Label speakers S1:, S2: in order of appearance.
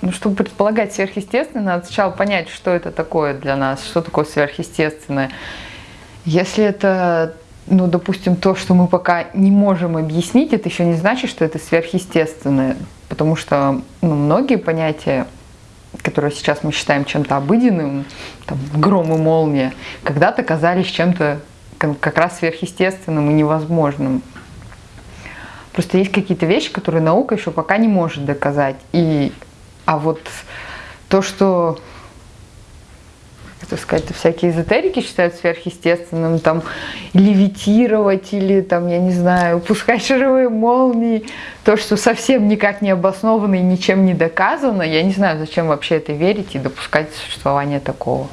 S1: Ну, чтобы предполагать сверхъестественное, надо сначала понять, что это такое для нас, что такое сверхъестественное. Если это, ну, допустим, то, что мы пока не можем объяснить, это еще не значит, что это сверхъестественное, потому что ну, многие понятия, которые сейчас мы считаем чем-то обыденным, там, гром и молния, когда-то казались чем-то как раз сверхъестественным и невозможным. Просто есть какие-то вещи, которые наука еще пока не может доказать. И а вот то, что это сказать, всякие эзотерики считают сверхъестественным, там, левитировать или, там, я не знаю, пускать шаровые молнии, то, что совсем никак не обосновано и ничем не доказано, я не знаю, зачем вообще это верить и допускать существование такого.